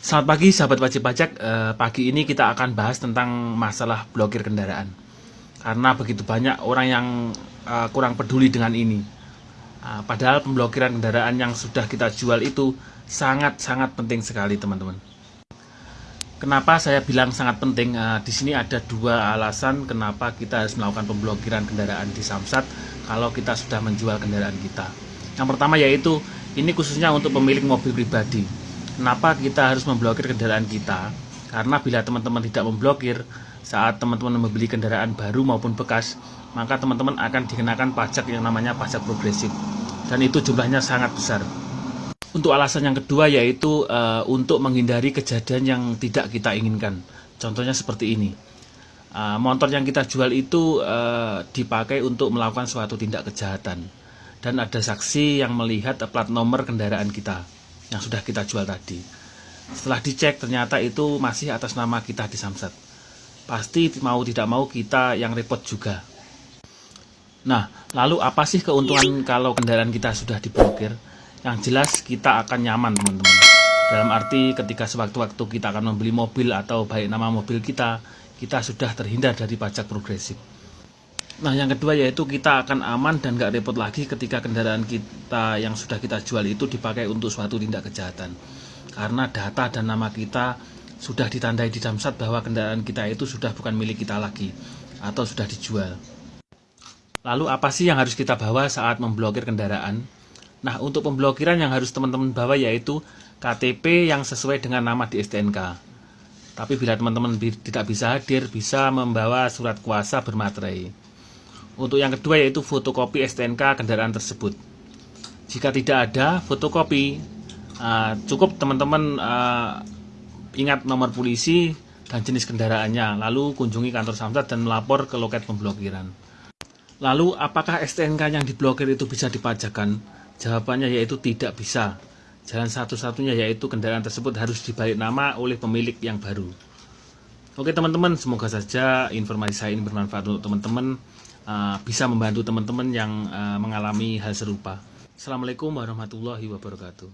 Selamat pagi sahabat wajib pajak. Eh, pagi ini kita akan bahas tentang masalah blokir kendaraan. Karena begitu banyak orang yang eh, kurang peduli dengan ini. Ah, padahal pemblokiran kendaraan yang sudah kita jual itu sangat-sangat penting sekali, teman-teman. Kenapa saya bilang sangat penting? Eh, di sini ada dua alasan kenapa kita harus melakukan pemblokiran kendaraan di Samsat kalau kita sudah menjual kendaraan kita. Yang pertama yaitu ini khususnya untuk pemilik mobil pribadi Kenapa kita harus memblokir kendaraan kita? Karena bila teman-teman tidak memblokir saat teman-teman membeli kendaraan baru maupun bekas, maka teman-teman akan dikenakan pajak yang namanya pajak progresif. Dan itu jumlahnya sangat besar. Untuk alasan yang kedua yaitu e, untuk menghindari kejadian yang tidak kita inginkan. Contohnya seperti ini. E, motor yang kita jual itu e, dipakai untuk melakukan suatu tindak kejahatan. Dan ada saksi yang melihat plat nomor kendaraan kita yang sudah kita jual tadi. Setelah dicek ternyata itu masih atas nama kita di Samsat. Pasti mau tidak mau kita yang repot juga. Nah, lalu apa sih keuntungan kalau kendaraan kita sudah diblokir? Yang jelas kita akan nyaman teman-teman. Dalam arti ketika sewaktu-waktu kita akan membeli mobil atau baik nama mobil kita, kita sudah terhindar dari pajak progresif. Nah yang kedua yaitu kita akan aman dan gak repot lagi ketika kendaraan kita yang sudah kita jual itu dipakai untuk suatu tindak kejahatan. Karena data dan nama kita sudah ditandai di Damsat bahwa kendaraan kita itu sudah bukan milik kita lagi atau sudah dijual. Lalu apa sih yang harus kita bawa saat memblokir kendaraan? Nah untuk pemblokiran yang harus teman-teman bawa yaitu KTP yang sesuai dengan nama di STNK. Tapi bila teman-teman tidak bisa hadir, bisa membawa surat kuasa bermaterai. Untuk yang kedua yaitu fotokopi STNK kendaraan tersebut. Jika tidak ada fotokopi, uh, cukup teman-teman uh, ingat nomor polisi dan jenis kendaraannya, lalu kunjungi kantor Samsat dan melapor ke loket pemblokiran. Lalu, apakah STNK yang diblokir itu bisa dipajakan? Jawabannya yaitu tidak bisa. Jalan satu-satunya yaitu kendaraan tersebut harus dibalik nama oleh pemilik yang baru. Oke teman-teman, semoga saja informasi saya ini bermanfaat untuk teman-teman. Uh, bisa membantu teman-teman yang uh, mengalami hal serupa. Assalamualaikum warahmatullahi wabarakatuh.